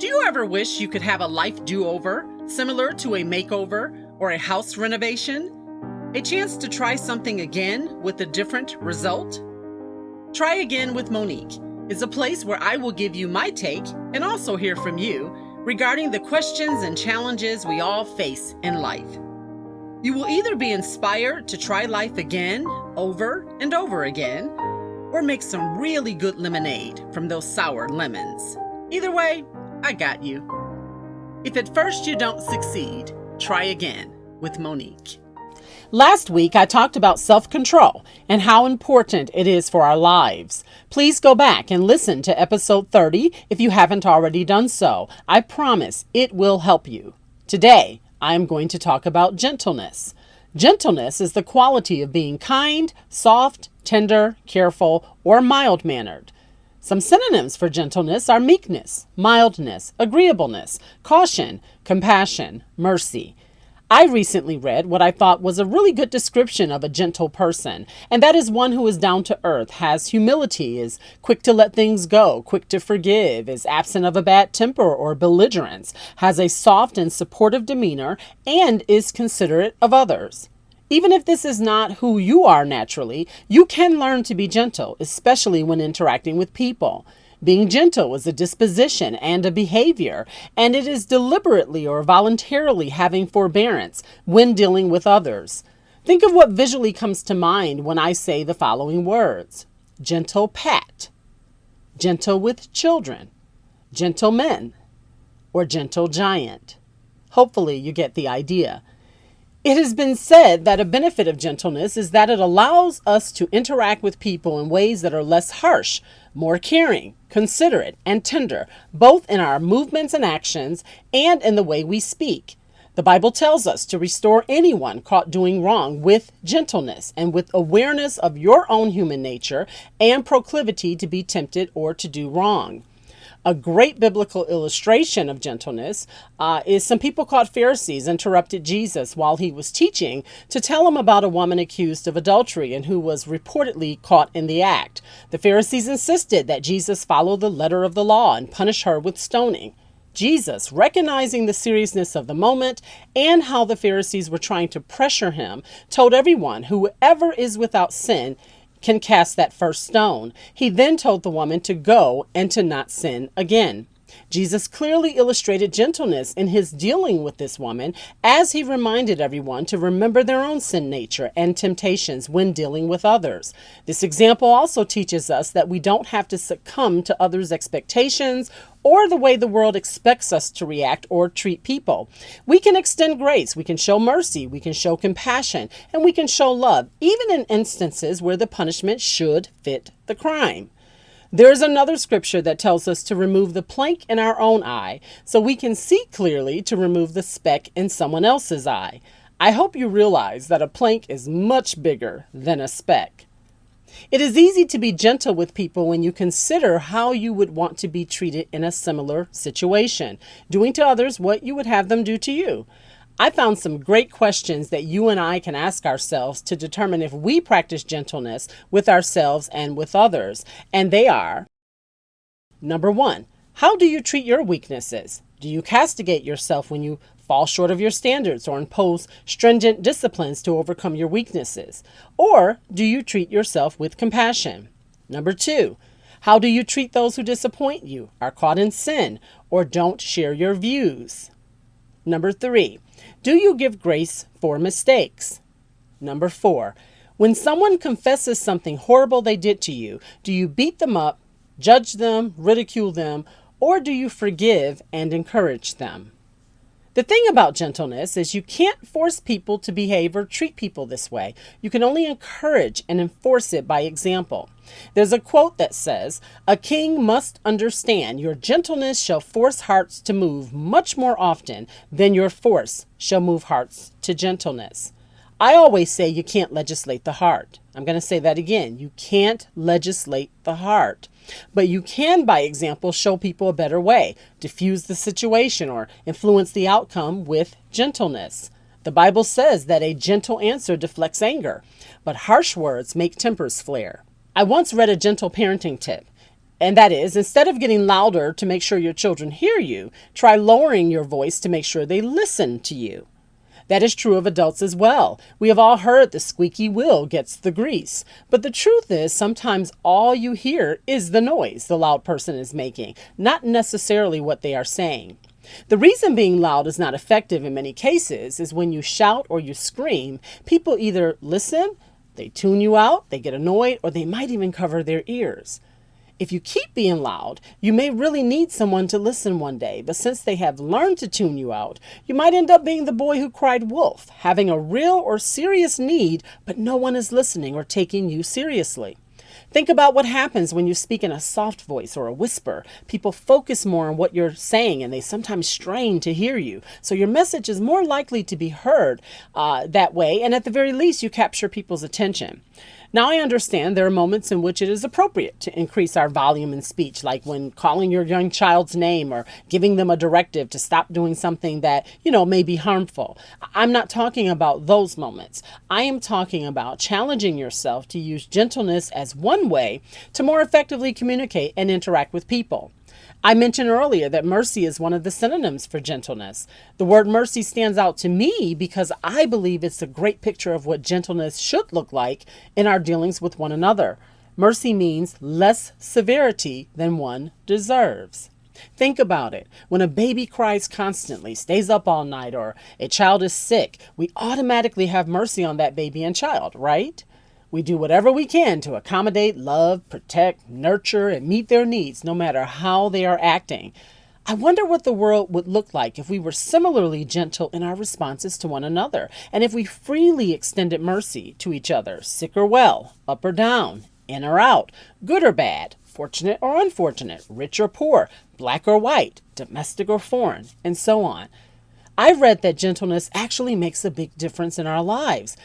Do you ever wish you could have a life do over, similar to a makeover or a house renovation? A chance to try something again with a different result? Try Again with Monique is a place where I will give you my take and also hear from you regarding the questions and challenges we all face in life. You will either be inspired to try life again, over and over again, or make some really good lemonade from those sour lemons. Either way, I got you. If at first you don't succeed, try again with Monique. Last week, I talked about self control and how important it is for our lives. Please go back and listen to episode 30 if you haven't already done so. I promise it will help you. Today, I am going to talk about gentleness. Gentleness is the quality of being kind, soft, tender, careful, or mild mannered. Some synonyms for gentleness are meekness, mildness, agreeableness, caution, compassion, mercy. I recently read what I thought was a really good description of a gentle person, and that is one who is down to earth, has humility, is quick to let things go, quick to forgive, is absent of a bad temper or belligerence, has a soft and supportive demeanor, and is considerate of others. Even if this is not who you are naturally, you can learn to be gentle, especially when interacting with people. Being gentle is a disposition and a behavior, and it is deliberately or voluntarily having forbearance when dealing with others. Think of what visually comes to mind when I say the following words gentle pat, gentle with children, gentlemen, or gentle giant. Hopefully, you get the idea. It has been said that a benefit of gentleness is that it allows us to interact with people in ways that are less harsh, more caring, considerate, and tender, both in our movements and actions and in the way we speak. The Bible tells us to restore anyone caught doing wrong with gentleness and with awareness of your own human nature and proclivity to be tempted or to do wrong. A great biblical illustration of gentleness uh, is some people called Pharisees interrupted Jesus while he was teaching to tell him about a woman accused of adultery and who was reportedly caught in the act. The Pharisees insisted that Jesus follow the letter of the law and punish her with stoning. Jesus, recognizing the seriousness of the moment and how the Pharisees were trying to pressure him, told everyone, Whoever is without sin can cast that first stone. He then told the woman to go and to not sin again. Jesus clearly illustrated gentleness in his dealing with this woman as he reminded everyone to remember their own sin nature and temptations when dealing with others. This example also teaches us that we don't have to succumb to others' expectations or the way the world expects us to react or treat people. We can extend grace, we can show mercy, we can show compassion, and we can show love, even in instances where the punishment should fit the crime. There is another scripture that tells us to remove the plank in our own eye so we can see clearly to remove the speck in someone else's eye. I hope you realize that a plank is much bigger than a speck. It is easy to be gentle with people when you consider how you would want to be treated in a similar situation, doing to others what you would have them do to you. I found some great questions that you and I can ask ourselves to determine if we practice gentleness with ourselves and with others. And they are Number one, how do you treat your weaknesses? Do you castigate yourself when you fall short of your standards or impose stringent disciplines to overcome your weaknesses? Or do you treat yourself with compassion? Number two, how do you treat those who disappoint you, are caught in sin, or don't share your views? Number three, do you give grace for mistakes? Number four, when someone confesses something horrible they did to you, do you beat them up, judge them, ridicule them, or do you forgive and encourage them? The thing about gentleness is you can't force people to behave or treat people this way. You can only encourage and enforce it by example. There's a quote that says, A king must understand your gentleness shall force hearts to move much more often than your force shall move hearts to gentleness. I always say you can't legislate the heart. I'm going to say that again. You can't legislate the heart. But you can, by example, show people a better way, diffuse the situation, or influence the outcome with gentleness. The Bible says that a gentle answer deflects anger, but harsh words make tempers flare. I once read a gentle parenting tip. And that is, instead of getting louder to make sure your children hear you, try lowering your voice to make sure they listen to you. That is true of adults as well. We have all heard the squeaky wheel gets the grease. But the truth is, sometimes all you hear is the noise the loud person is making, not necessarily what they are saying. The reason being loud is not effective in many cases is when you shout or you scream, people either listen, they tune you out, they get annoyed, or they might even cover their ears. If you keep being loud, you may really need someone to listen one day, but since they have learned to tune you out, you might end up being the boy who cried wolf, having a real or serious need, but no one is listening or taking you seriously. Think about what happens when you speak in a soft voice or a whisper. People focus more on what you're saying and they sometimes strain to hear you. So your message is more likely to be heard uh, that way, and at the very least, you capture people's attention. Now, I understand there are moments in which it is appropriate to increase our volume in speech, like when calling your young child's name or giving them a directive to stop doing something that, you know, may be harmful. I'm not talking about those moments. I am talking about challenging yourself to use gentleness as one way to more effectively communicate and interact with people. I mentioned earlier that mercy is one of the synonyms for gentleness. The word mercy stands out to me because I believe it's a great picture of what gentleness should look like in our dealings with one another. Mercy means less severity than one deserves. Think about it. When a baby cries constantly, stays up all night, or a child is sick, we automatically have mercy on that baby and child, right? We do whatever we can to accommodate, love, protect, nurture, and meet their needs, no matter how they are acting. I wonder what the world would look like if we were similarly gentle in our responses to one another, and if we freely extended mercy to each other, sick or well, up or down, in or out, good or bad, fortunate or unfortunate, rich or poor, black or white, domestic or foreign, and so on. I've read that gentleness actually makes a big difference in our lives.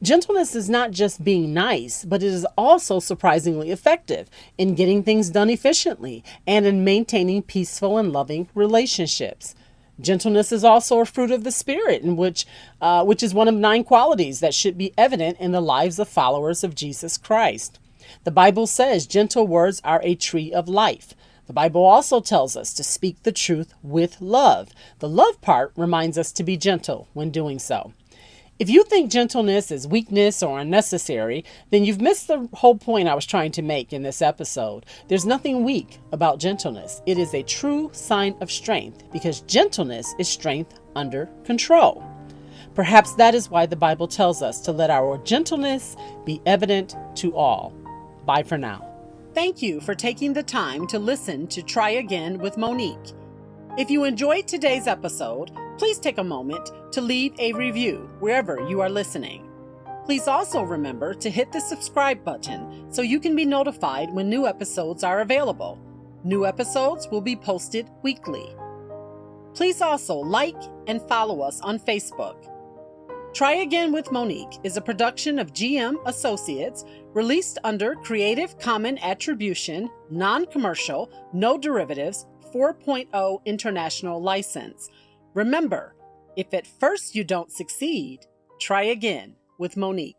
Gentleness is not just being nice, but it is also surprisingly effective in getting things done efficiently and in maintaining peaceful and loving relationships. Gentleness is also a fruit of the Spirit, in which, uh, which is one of nine qualities that should be evident in the lives of followers of Jesus Christ. The Bible says gentle words are a tree of life. The Bible also tells us to speak the truth with love. The love part reminds us to be gentle when doing so. If you think gentleness is weakness or unnecessary, then you've missed the whole point I was trying to make in this episode. There's nothing weak about gentleness. It is a true sign of strength because gentleness is strength under control. Perhaps that is why the Bible tells us to let our gentleness be evident to all. Bye for now. Thank you for taking the time to listen to Try Again with Monique. If you enjoyed today's episode, please take a moment to leave a review wherever you are listening. Please also remember to hit the subscribe button so you can be notified when new episodes are available. New episodes will be posted weekly. Please also like and follow us on Facebook. Try Again with Monique is a production of GM Associates released under Creative Common Attribution, Non Commercial, No Derivatives 4.0 International License. Remember, if at first you don't succeed, try again with Monique.